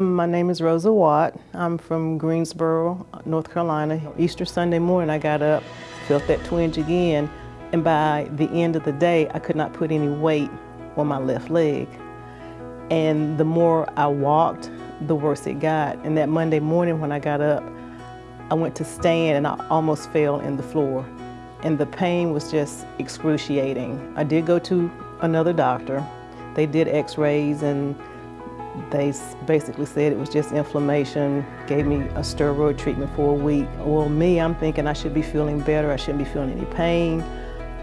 My name is Rosa Watt. I'm from Greensboro, North Carolina. Easter Sunday morning I got up, felt that twinge again, and by the end of the day I could not put any weight on my left leg. And the more I walked, the worse it got. And that Monday morning when I got up, I went to stand and I almost fell in the floor. And the pain was just excruciating. I did go to another doctor. They did x-rays and they basically said it was just inflammation, gave me a steroid treatment for a week. Well, me, I'm thinking I should be feeling better. I shouldn't be feeling any pain.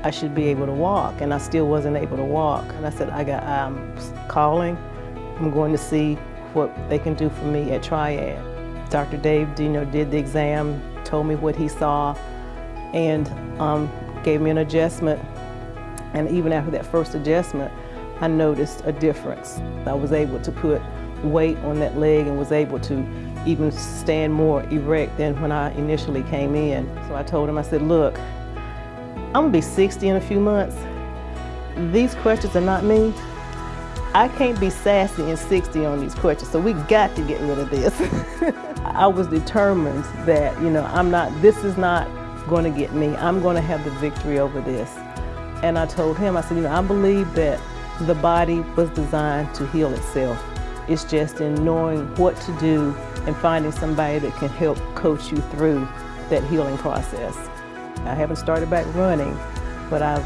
I should be able to walk, and I still wasn't able to walk. And I said, I got, I'm calling. I'm going to see what they can do for me at Triad. Dr. Dave Dino did the exam, told me what he saw, and um, gave me an adjustment. And even after that first adjustment, I noticed a difference. I was able to put weight on that leg and was able to even stand more erect than when I initially came in. So I told him, I said, look, I'm gonna be 60 in a few months. These questions are not me. I can't be sassy and 60 on these questions, so we got to get rid of this. I was determined that, you know, I'm not, this is not gonna get me. I'm gonna have the victory over this. And I told him, I said, you know, I believe that the body was designed to heal itself. It's just in knowing what to do and finding somebody that can help coach you through that healing process. I haven't started back running, but I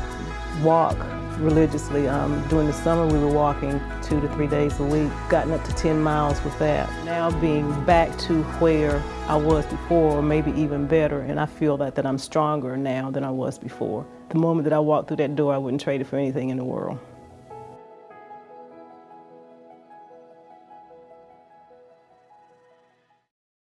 walk religiously. Um, during the summer, we were walking two to three days a week, gotten up to 10 miles with that. Now being back to where I was before, or maybe even better, and I feel that, that I'm stronger now than I was before. The moment that I walked through that door, I wouldn't trade it for anything in the world.